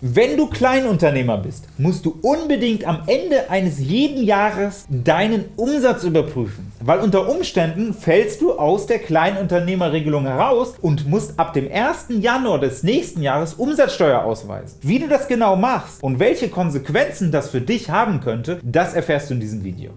Wenn du Kleinunternehmer bist, musst du unbedingt am Ende eines jeden Jahres deinen Umsatz überprüfen, weil unter Umständen fällst du aus der Kleinunternehmerregelung heraus und musst ab dem 1. Januar des nächsten Jahres Umsatzsteuer ausweisen. Wie du das genau machst und welche Konsequenzen das für dich haben könnte, das erfährst du in diesem Video.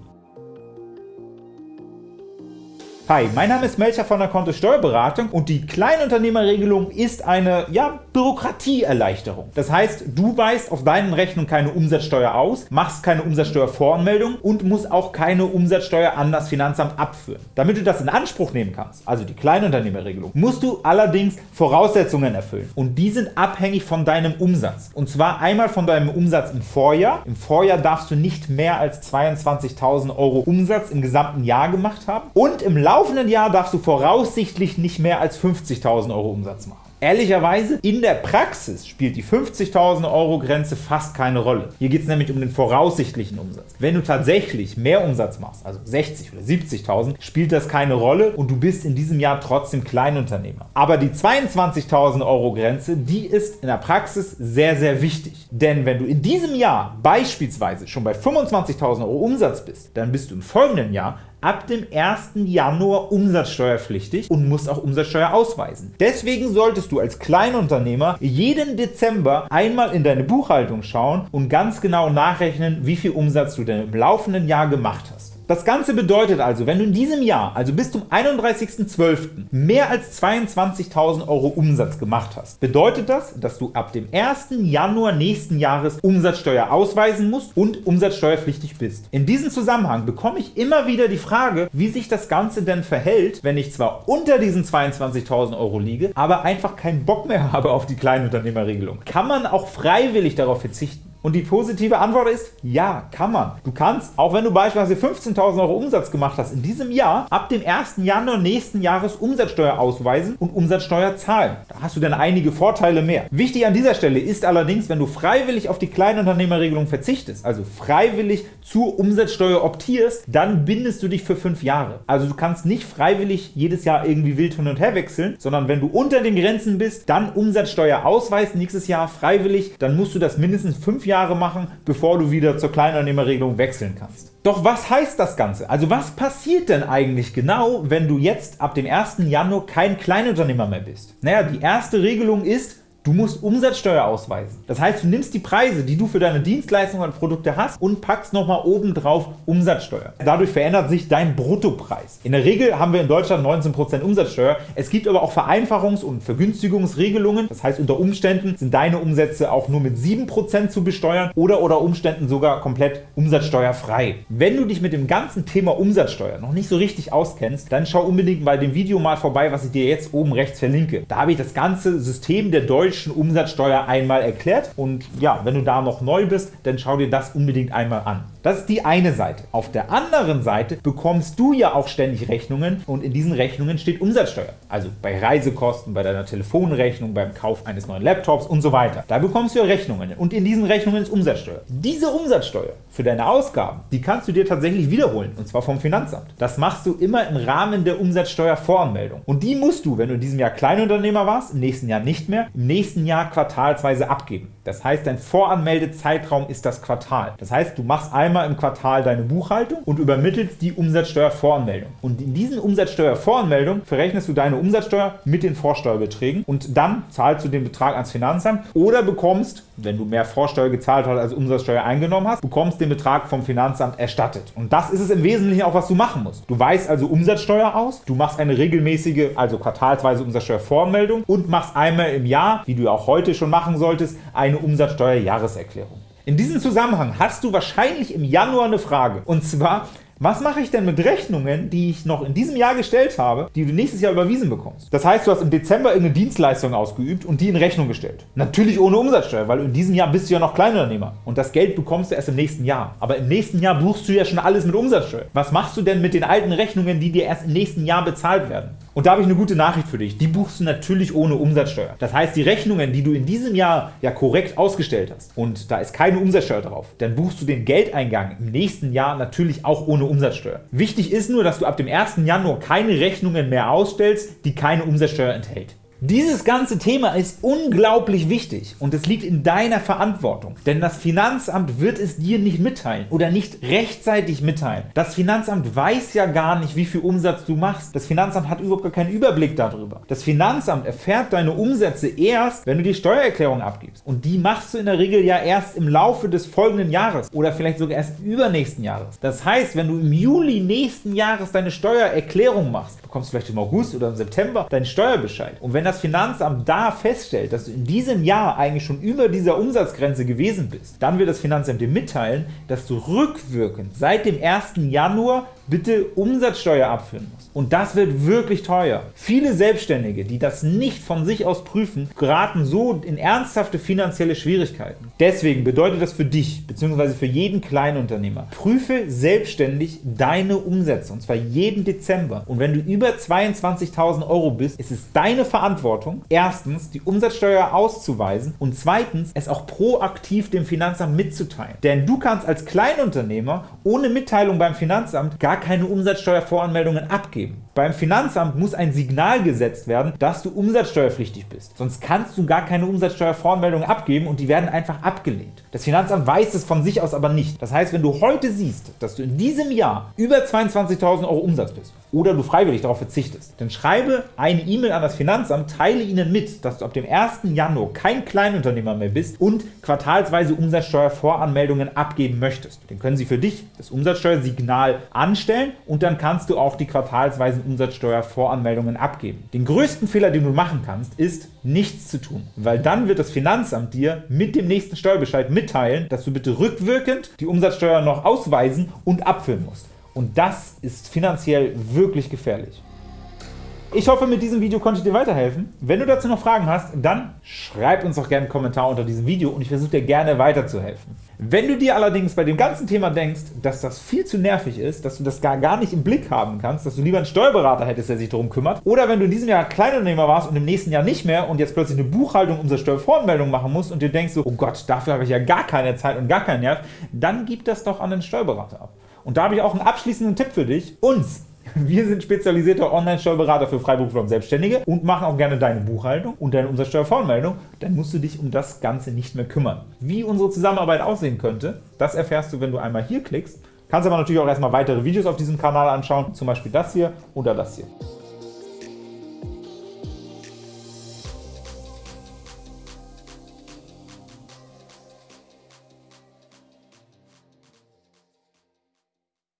Hi, mein Name ist Melcher von der Kontist Steuerberatung und die Kleinunternehmerregelung ist eine ja, Bürokratieerleichterung. Das heißt, du weist auf deinen Rechnungen keine Umsatzsteuer aus, machst keine Umsatzsteuervoranmeldung und musst auch keine Umsatzsteuer an das Finanzamt abführen. Damit du das in Anspruch nehmen kannst, also die Kleinunternehmerregelung, musst du allerdings Voraussetzungen erfüllen und die sind abhängig von deinem Umsatz. Und zwar einmal von deinem Umsatz im Vorjahr. Im Vorjahr darfst du nicht mehr als 22.000 Euro Umsatz im gesamten Jahr gemacht haben und im Laufe laufenden Jahr darfst du voraussichtlich nicht mehr als 50.000 Euro Umsatz machen. Ehrlicherweise, in der Praxis spielt die 50.000 Euro Grenze fast keine Rolle. Hier geht es nämlich um den voraussichtlichen Umsatz. Wenn du tatsächlich mehr Umsatz machst, also 60 oder 70.000, spielt das keine Rolle und du bist in diesem Jahr trotzdem Kleinunternehmer. Aber die 22.000 Euro Grenze, die ist in der Praxis sehr, sehr wichtig. Denn wenn du in diesem Jahr beispielsweise schon bei 25.000 Euro Umsatz bist, dann bist du im folgenden Jahr ab dem 1. Januar umsatzsteuerpflichtig und musst auch Umsatzsteuer ausweisen. Deswegen solltest du als Kleinunternehmer jeden Dezember einmal in deine Buchhaltung schauen und ganz genau nachrechnen, wie viel Umsatz du denn im laufenden Jahr gemacht hast. Das Ganze bedeutet also, wenn du in diesem Jahr, also bis zum 31.12., mehr als 22.000 Euro Umsatz gemacht hast, bedeutet das, dass du ab dem 1. Januar nächsten Jahres Umsatzsteuer ausweisen musst und umsatzsteuerpflichtig bist. In diesem Zusammenhang bekomme ich immer wieder die Frage, wie sich das Ganze denn verhält, wenn ich zwar unter diesen 22.000 Euro liege, aber einfach keinen Bock mehr habe auf die Kleinunternehmerregelung. Kann man auch freiwillig darauf verzichten? Und die positive Antwort ist, ja, kann man. Du kannst, auch wenn du beispielsweise 15.000 Euro Umsatz gemacht hast, in diesem Jahr ab dem 1. Januar nächsten Jahres Umsatzsteuer ausweisen und Umsatzsteuer zahlen. Da hast du dann einige Vorteile mehr. Wichtig an dieser Stelle ist allerdings, wenn du freiwillig auf die Kleinunternehmerregelung verzichtest, also freiwillig zur Umsatzsteuer optierst, dann bindest du dich für fünf Jahre. Also du kannst nicht freiwillig jedes Jahr irgendwie wild hin und her wechseln, sondern wenn du unter den Grenzen bist, dann Umsatzsteuer ausweist, nächstes Jahr freiwillig, dann musst du das mindestens fünf Jahre Jahre machen, bevor du wieder zur Kleinunternehmerregelung wechseln kannst. Doch was heißt das Ganze? Also was passiert denn eigentlich genau, wenn du jetzt ab dem 1. Januar kein Kleinunternehmer mehr bist? Naja, die erste Regelung ist, Du musst Umsatzsteuer ausweisen. Das heißt, du nimmst die Preise, die du für deine Dienstleistungen und Produkte hast und packst nochmal oben drauf Umsatzsteuer. Dadurch verändert sich dein Bruttopreis. In der Regel haben wir in Deutschland 19% Umsatzsteuer. Es gibt aber auch Vereinfachungs- und Vergünstigungsregelungen. Das heißt, unter Umständen sind deine Umsätze auch nur mit 7% zu besteuern oder unter Umständen sogar komplett umsatzsteuerfrei. Wenn du dich mit dem ganzen Thema Umsatzsteuer noch nicht so richtig auskennst, dann schau unbedingt bei dem Video mal vorbei, was ich dir jetzt oben rechts verlinke. Da habe ich das ganze System der deutschen deutschen Umsatzsteuer einmal erklärt. Und ja, wenn du da noch neu bist, dann schau dir das unbedingt einmal an. Das ist die eine Seite. Auf der anderen Seite bekommst du ja auch ständig Rechnungen und in diesen Rechnungen steht Umsatzsteuer. Also bei Reisekosten, bei deiner Telefonrechnung, beim Kauf eines neuen Laptops und so weiter. Da bekommst du ja Rechnungen und in diesen Rechnungen ist Umsatzsteuer. Diese Umsatzsteuer für deine Ausgaben, die kannst du dir tatsächlich wiederholen und zwar vom Finanzamt. Das machst du immer im Rahmen der Umsatzsteuervoranmeldung. Und die musst du, wenn du in diesem Jahr Kleinunternehmer warst, im nächsten Jahr nicht mehr, im nächsten Jahr quartalsweise abgeben. Das heißt, dein Voranmeldezeitraum ist das Quartal. Das heißt, du machst einmal im Quartal deine Buchhaltung und übermittelst die Umsatzsteuervoranmeldung. Und in diesen Umsatzsteuervoranmeldungen verrechnest du deine Umsatzsteuer mit den Vorsteuerbeträgen und dann zahlst du den Betrag ans Finanzamt oder bekommst, wenn du mehr Vorsteuer gezahlt hast, als Umsatzsteuer eingenommen hast, bekommst den Betrag vom Finanzamt erstattet. Und das ist es im Wesentlichen auch, was du machen musst. Du weist also Umsatzsteuer aus, du machst eine regelmäßige, also quartalsweise Umsatzsteuervoranmeldung und machst einmal im Jahr, wie du auch heute schon machen solltest, eine Umsatzsteuerjahreserklärung. In diesem Zusammenhang hast du wahrscheinlich im Januar eine Frage, und zwar, was mache ich denn mit Rechnungen, die ich noch in diesem Jahr gestellt habe, die du nächstes Jahr überwiesen bekommst? Das heißt, du hast im Dezember irgendeine Dienstleistung ausgeübt und die in Rechnung gestellt. Natürlich ohne Umsatzsteuer, weil in diesem Jahr bist du ja noch Kleinunternehmer und das Geld bekommst du erst im nächsten Jahr. Aber im nächsten Jahr buchst du ja schon alles mit Umsatzsteuer. Was machst du denn mit den alten Rechnungen, die dir erst im nächsten Jahr bezahlt werden? Und da habe ich eine gute Nachricht für dich. Die buchst du natürlich ohne Umsatzsteuer. Das heißt, die Rechnungen, die du in diesem Jahr ja korrekt ausgestellt hast und da ist keine Umsatzsteuer drauf, dann buchst du den Geldeingang im nächsten Jahr natürlich auch ohne Umsatzsteuer. Wichtig ist nur, dass du ab dem 1. Januar keine Rechnungen mehr ausstellst, die keine Umsatzsteuer enthält. Dieses ganze Thema ist unglaublich wichtig und es liegt in deiner Verantwortung, denn das Finanzamt wird es dir nicht mitteilen oder nicht rechtzeitig mitteilen. Das Finanzamt weiß ja gar nicht, wie viel Umsatz du machst. Das Finanzamt hat überhaupt gar keinen Überblick darüber. Das Finanzamt erfährt deine Umsätze erst, wenn du die Steuererklärung abgibst. Und die machst du in der Regel ja erst im Laufe des folgenden Jahres oder vielleicht sogar erst übernächsten Jahres. Das heißt, wenn du im Juli nächsten Jahres deine Steuererklärung machst, bekommst du vielleicht im August oder im September deinen Steuerbescheid. Und wenn das Finanzamt da feststellt, dass du in diesem Jahr eigentlich schon über dieser Umsatzgrenze gewesen bist, dann wird das Finanzamt dir mitteilen, dass du rückwirkend seit dem 1. Januar bitte Umsatzsteuer abführen musst. Und das wird wirklich teuer. Viele Selbstständige, die das nicht von sich aus prüfen, geraten so in ernsthafte finanzielle Schwierigkeiten. Deswegen bedeutet das für dich bzw. für jeden Kleinunternehmer, prüfe selbstständig deine Umsätze, und zwar jeden Dezember. Und wenn du über 22.000 Euro bist, ist es deine Verantwortung, erstens die Umsatzsteuer auszuweisen und zweitens es auch proaktiv dem Finanzamt mitzuteilen. Denn du kannst als Kleinunternehmer ohne Mitteilung beim Finanzamt gar keine Umsatzsteuervoranmeldungen abgeben. Beim Finanzamt muss ein Signal gesetzt werden, dass du umsatzsteuerpflichtig bist. Sonst kannst du gar keine Umsatzsteuervoranmeldungen abgeben und die werden einfach abgelehnt. Das Finanzamt weiß es von sich aus aber nicht. Das heißt, wenn du heute siehst, dass du in diesem Jahr über 22.000 Euro Umsatz bist oder du freiwillig darauf verzichtest, dann schreibe eine E-Mail an das Finanzamt, teile ihnen mit, dass du ab dem 1. Januar kein Kleinunternehmer mehr bist und quartalsweise Umsatzsteuervoranmeldungen abgeben möchtest. Dann können sie für dich das Umsatzsteuersignal anstellen und dann kannst du auch die quartalsweisen Umsatzsteuervoranmeldungen abgeben. Den größten Fehler, den du machen kannst, ist, nichts zu tun, weil dann wird das Finanzamt dir mit dem nächsten Steuerbescheid mitteilen, dass du bitte rückwirkend die Umsatzsteuer noch ausweisen und abführen musst. Und das ist finanziell wirklich gefährlich. Ich hoffe, mit diesem Video konnte ich dir weiterhelfen. Wenn du dazu noch Fragen hast, dann schreib uns doch gerne einen Kommentar unter diesem Video und ich versuche dir gerne weiterzuhelfen. Wenn du dir allerdings bei dem ganzen Thema denkst, dass das viel zu nervig ist, dass du das gar, gar nicht im Blick haben kannst, dass du lieber einen Steuerberater hättest, der sich darum kümmert, oder wenn du in diesem Jahr Kleinunternehmer warst und im nächsten Jahr nicht mehr und jetzt plötzlich eine Buchhaltung unserer Steuervoranmeldung machen musst und dir denkst so, oh Gott, dafür habe ich ja gar keine Zeit und gar keinen Nerv, dann gib das doch an den Steuerberater ab. Und da habe ich auch einen abschließenden Tipp für dich. Uns wir sind spezialisierter Online-Steuerberater für Freiberufler und Selbstständige und machen auch gerne deine Buchhaltung und deine Umsatzsteuervoranmeldung. Dann musst du dich um das Ganze nicht mehr kümmern. Wie unsere Zusammenarbeit aussehen könnte, das erfährst du, wenn du einmal hier klickst. Kannst aber natürlich auch erstmal weitere Videos auf diesem Kanal anschauen, zum Beispiel das hier oder das hier.